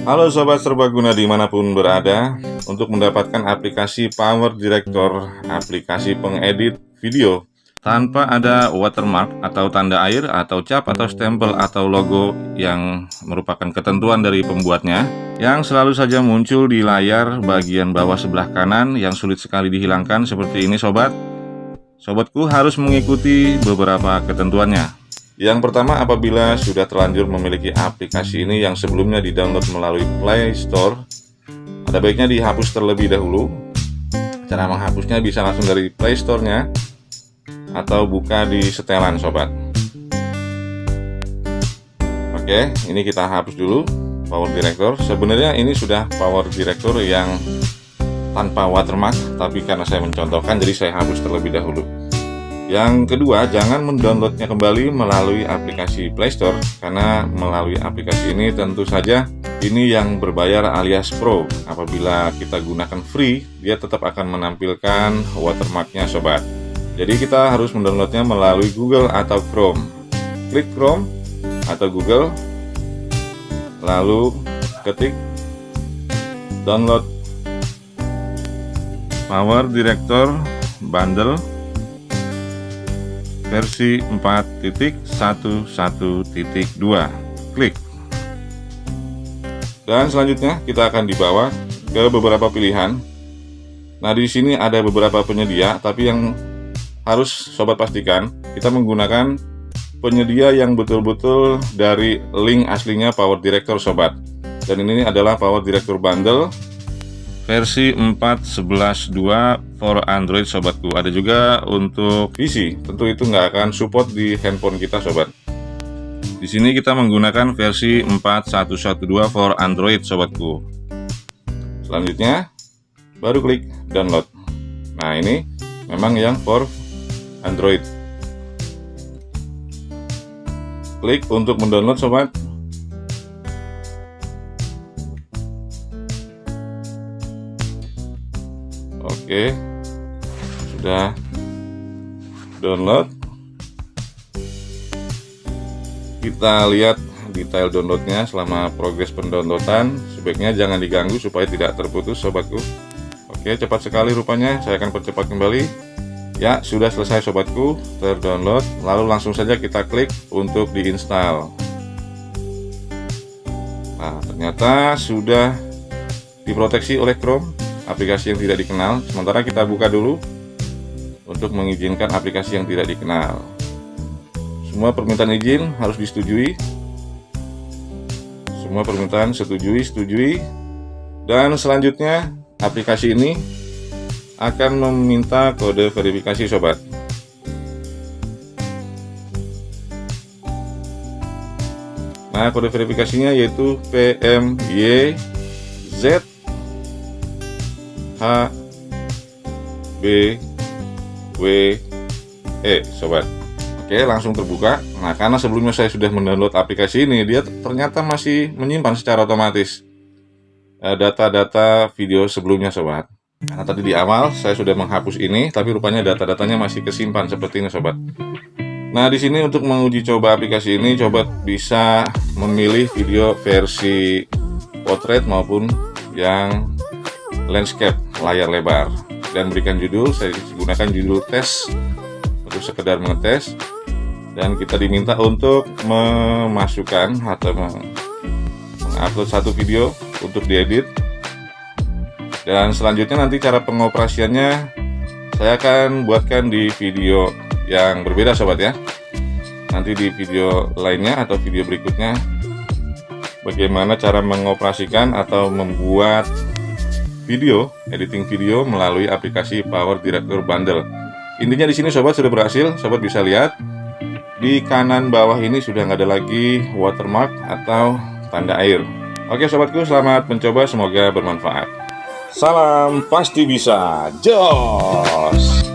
Halo Sobat Serbaguna di mana pun berada Untuk mendapatkan aplikasi Power Director Aplikasi pengedit video Tanpa ada watermark atau tanda air atau cap atau stempel atau logo yang merupakan ketentuan dari pembuatnya Yang selalu saja muncul di layar bagian bawah sebelah kanan yang sulit sekali dihilangkan seperti ini Sobat. Sobatku harus mengikuti beberapa ketentuannya yang pertama, apabila sudah terlanjur memiliki aplikasi ini yang sebelumnya di-download melalui Play Store, ada baiknya dihapus terlebih dahulu. Cara menghapusnya bisa langsung dari Play Store-nya atau buka di setelan, sobat. Oke, ini kita hapus dulu Power Director. Sebenarnya ini sudah Power Director yang tanpa watermark, tapi karena saya mencontohkan, jadi saya hapus terlebih dahulu. Yang kedua, jangan mendownloadnya kembali melalui aplikasi Playstore karena melalui aplikasi ini tentu saja ini yang berbayar alias pro. Apabila kita gunakan free, dia tetap akan menampilkan watermarknya sobat. Jadi kita harus mendownloadnya melalui Google atau Chrome. Klik Chrome atau Google, lalu ketik download Power Director Bundle versi 4.11.2 klik. Dan selanjutnya kita akan dibawa ke beberapa pilihan. Nah di sini ada beberapa penyedia tapi yang harus sobat pastikan kita menggunakan penyedia yang betul-betul dari link aslinya Power Director sobat. Dan ini adalah Power Director Bundle versi 4.11.2 for Android sobatku. Ada juga untuk PC tentu itu nggak akan support di handphone kita sobat. Di sini kita menggunakan versi 4.1.1.2 for Android sobatku. Selanjutnya baru klik download. Nah ini memang yang for Android. Klik untuk mendownload sobat Oke. Sudah. Download. Kita lihat detail downloadnya selama progres pendownloadan. Sebaiknya jangan diganggu supaya tidak terputus sobatku Oke cepat sekali rupanya. Saya akan percepat kembali. Ya sudah selesai sobatku Terdownload. Lalu langsung saja kita klik untuk diinstal. Nah ternyata sudah diproteksi oleh Chrome aplikasi yang tidak dikenal. Sementara kita buka dulu untuk mengizinkan aplikasi yang tidak dikenal. Semua permintaan izin harus disetujui. Semua permintaan setujui setujui. Dan selanjutnya aplikasi ini akan meminta kode verifikasi sobat. Nah, kode verifikasinya yaitu PMYZ H B W E sobat. Oke langsung terbuka. Nah karena sebelumnya saya sudah mendownload aplikasi ini Dia ternyata masih menyimpan secara otomatis eh, Data-data video sebelumnya sobat. Karena tadi di awal saya sudah menghapus ini Tapi rupanya data-datanya masih kesimpan seperti ini sobat. Nah di sini untuk menguji coba aplikasi ini Coba bisa memilih video versi portrait maupun yang landscape layar lebar. Dan berikan judul saya gunakan judul tes. Untuk sekedar mengetes. Dan kita diminta untuk memasukkan atau mengupload satu video untuk diedit. Dan selanjutnya nanti cara pengoperasiannya saya akan buatkan di video yang berbeda sobat ya. Nanti di video lainnya atau video berikutnya bagaimana cara mengoperasikan atau membuat video, editing video melalui aplikasi Power Director Bundle. Intinya di sini sobat sudah berhasil, sobat bisa lihat di kanan bawah ini sudah nggak ada lagi watermark atau tanda air. Oke sobatku, selamat mencoba, semoga bermanfaat. Salam pasti bisa, joy!